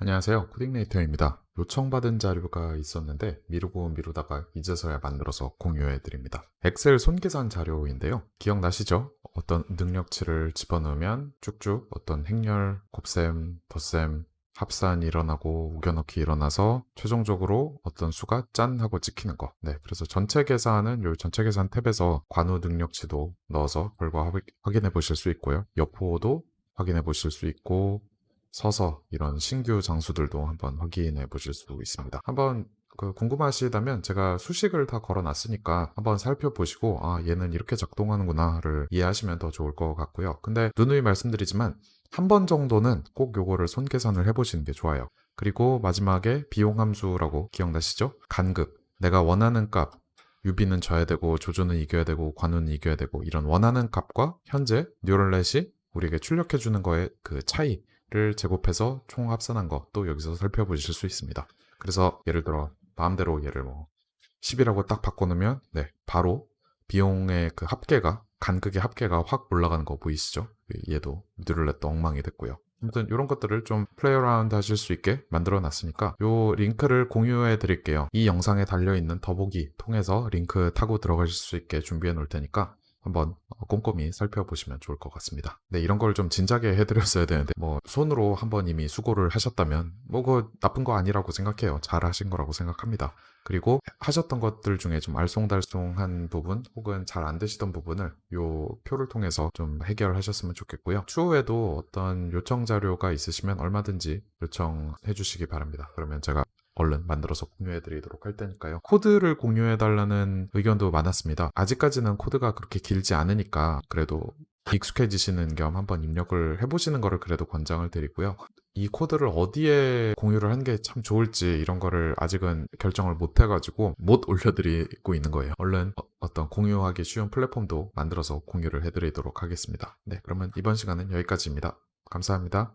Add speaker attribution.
Speaker 1: 안녕하세요. 코딩네이터입니다. 요청받은 자료가 있었는데 미루고 미루다가 이제서야 만들어서 공유해 드립니다. 엑셀 손계산 자료인데요. 기억나시죠? 어떤 능력치를 집어넣으면 쭉쭉 어떤 행렬, 곱셈, 덧셈, 합산이 일어나고 우겨넣기 일어나서 최종적으로 어떤 수가 짠 하고 찍히는 거. 네, 그래서 전체 계산은 요 전체 계산 탭에서 관우 능력치도 넣어서 결과 확- 확인해 보실 수 있고요. 여포도 확인해 보실 수 있고 서서 이런 신규 장수들도 한번 확인해 보실 수 있습니다. 한번 그 궁금하시다면 제가 수식을 다 걸어 놨으니까 한번 살펴보시고 아 얘는 이렇게 작동하는구나를 이해하시면 더 좋을 것 같고요. 근데 누누이 말씀드리지만 한 번 정도는 꼭 요거를 손 계산을 해보시는 게 좋아요. 그리고 마지막에 비용 함수라고 기억나시죠? 간극. 내가 원하는 값 유비는 져야 되고 조조는 이겨야 되고 관우는 이겨야 되고 이런 원하는 값과 현재 neural net이 우리에게 출력해 주는 거의 그 차이 를 제곱해서 총 합산한 것도 여기서 살펴보실 수 있습니다. 그래서 예를 들어 마음대로 얘를 뭐 10이라고 딱 바꿔놓으면 네 바로 비용의 그 합계가 간극의 합계가 확 올라가는 거 보이시죠? 얘도 neural net도 엉망이 됐고요. 아무튼 이런 것들을 좀 play around 하실 수 있게 만들어 놨으니까 요 링크를 공유해 드릴게요. 이 영상에 달려 있는 더보기 통해서 링크 타고 들어가실 수 있게 준비해 놓을 테니까 한번 어, 꼼꼼히 살펴보시면 좋을 것 같습니다. 네, 이런 걸 좀 진작에 해드렸어야 되는데 뭐 손으로 한번 이미 수고를 하셨다면 뭐 그거 나쁜 거 아니라고 생각해요. 잘 하신 거라고 생각합니다. 그리고 하셨던 것들 중에 좀 알쏭달쏭한 부분 혹은 잘 안 되시던 부분을 요 표를 통해서 좀 해결하셨으면 좋겠고요. 추후에도 어떤 요청 자료가 있으시면 얼마든지 요청해 주시기 바랍니다. 그러면 제가 얼른 만들어서 공유해 드리도록 할 테니까요. 코드를 공유해 달라는 의견도 많았습니다. 아직까지는 코드가 그렇게 길지 않으니까 그래도 익숙해지시는 겸 한번 입력을 해보시는 거를 그래도 권장을 드리고요. 이 코드를 어디에 공유를 하는 게참 좋을지 이런 거를 아직은 결정을 못 해가지고 못 올려드리고 있는 거예요. 얼른 어- 어떤 공유하기 쉬운 플랫폼도 만들어서 공유를 해드리도록 하겠습니다. 네, 그러면 이번 시간은 여기까지입니다. 감사합니다.